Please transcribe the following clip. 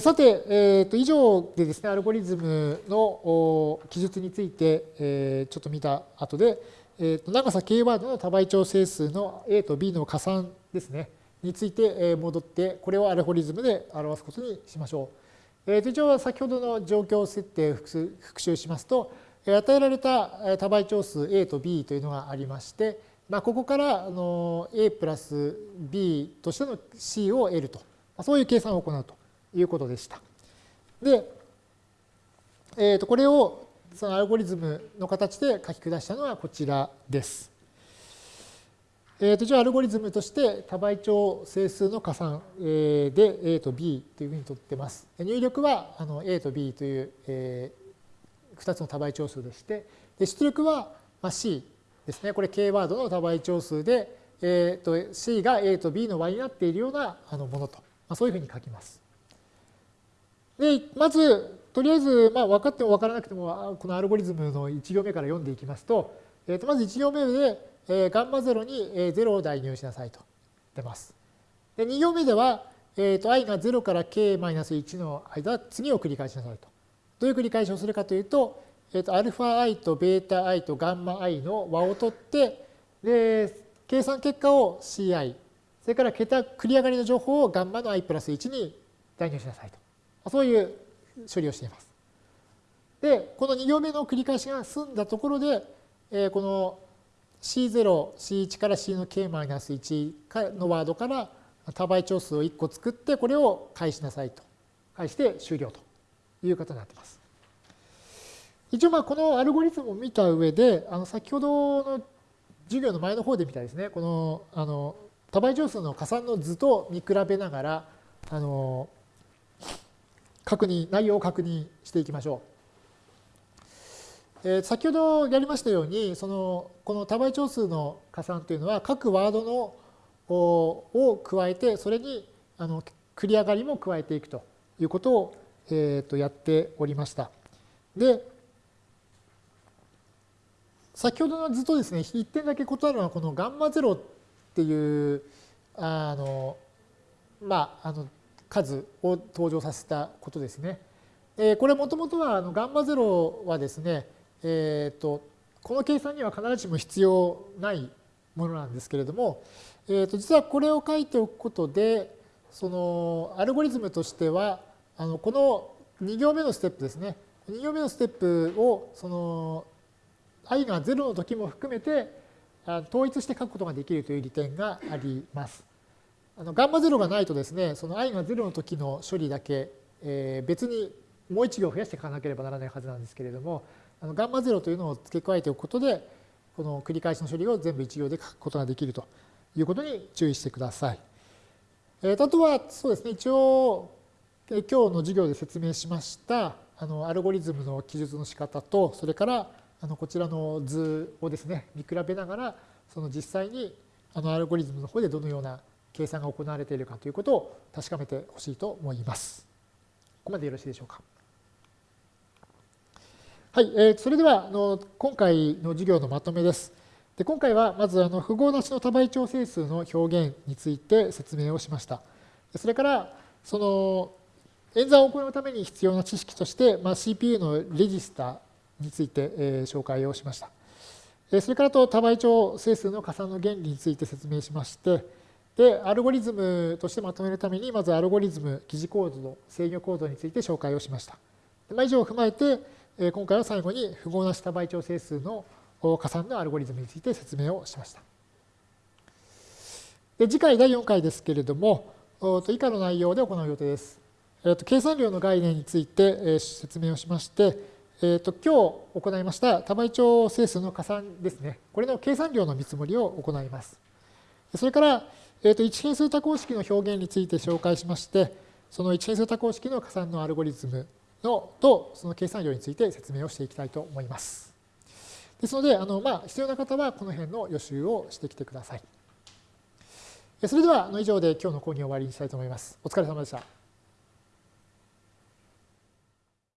さて、えー、と以上でですね、アルゴリズムの記述について、えー、ちょっと見た後で、えー、と長さ k ワードの多倍調整数の a と b の加算ですね、について戻って、これをアルゴリズムで表すことにしましょう。えー、と一応先ほどの状況設定を復習しますと、与えられた多倍調数 a と b というのがありまして、まあ、ここからあの a プラス b としての c を得ると、そういう計算を行うと。いうことでした。で、えー、とこれをそのアルゴリズムの形で書き下したのはこちらです。えー、と一応アルゴリズムとして多倍調整数の加算で A と B というふうにとってます。入力はあの A と B という、え2つの多倍調数でして、で出力は C ですね。これ K ワードの多倍調数で、えー、と C が A と B の和になっているようなあのものと、まあ、そういうふうに書きます。で、まず、とりあえず、まあ、分かっても分からなくても、このアルゴリズムの1行目から読んでいきますと、えー、とまず1行目で、えー、ガンマ0に0を代入しなさいと出ます。で、2行目では、えー、と i が0から k-1 の間、次を繰り返しなさいと。どういう繰り返しをするかというと、えー、と αi と βi と γi の和を取って、で、計算結果を ci、それから桁繰り上がりの情報をガンマの i プラス1に代入しなさいと。 そういう処理をしています。で、この2行目の繰り返しが済んだところで、えこの C0、C1 から C の K-1 のワードから多倍調数を1個作って、これを返しなさいと。返して終了ということになっています。一応まあこのアルゴリズムを見た上で、あの先ほどの授業の前の方で見たですね、このあの多倍調数の加算の図と見比べながら、あの確認、内容を確認していきましょう。えー、先ほどやりましたように、そのこの多倍調数の加算というのは各ワードのを加えて、それにあの繰り上がりも加えていくということを、えー、とやっておりました。で、先ほどの図とですね、一点だけ異なるのは、このガンマ0っていう、あの、まあ、あの、数を登場させたことですね。えこれもともとはあのガンマ0はですね、えーと、この計算には必ずしも必要ないものなんですけれども、えー、と実はこれを書いておくことでそのアルゴリズムとしてはあのこの2行目のステップですね2行目のステップをその i が0の時も含めて統一して書くことができるという利点があります。あのガンマ0がないとですね、その i が0の時の処理だけ、えー、別にもう1行増やして書かなければならないはずなんですけれども、あのガンマ0というのを付け加えておくことで、この繰り返しの処理を全部1行で書くことができるということに注意してください。えー、あとは、そうですね、一応、今日の授業で説明しました、あのアルゴリズムの記述の仕方と、それからあのこちらの図をですね、見比べながら、その実際にあのアルゴリズムの方でどのような計算が行われているかということを確かめてほしいと思います。ここまでよろしいでしょうか。はい、えー、それではあの今回の授業のまとめです。で今回はまずあの符号なしの多倍調整数の表現について説明をしました。それからその演算を行うために必要な知識として、まあ、CPU のレジスターについて、えー、紹介をしました。それからと多倍調整数の加算の原理について説明しまして、で、アルゴリズムとしてまとめるために、まずアルゴリズム、記事コードの制御コードについて紹介をしました。まあ、以上を踏まえて、今回は最後に符号なし多倍調整数の加算のアルゴリズムについて説明をしました。で次回第4回ですけれども、以下の内容で行う予定です。計算量の概念について説明をしまして、えー、と今日行いました多倍調整数の加算ですね。これの計算量の見積もりを行います。それから、えー、と一変数多項式の表現について紹介しまして、その一変数多項式の加算のアルゴリズムのとその計算量について説明をしていきたいと思います。ですので、あのまあ、必要な方はこの辺の予習をしてきてください。それでは以上で今日の講義を終わりにしたいと思います。お疲れ様でした。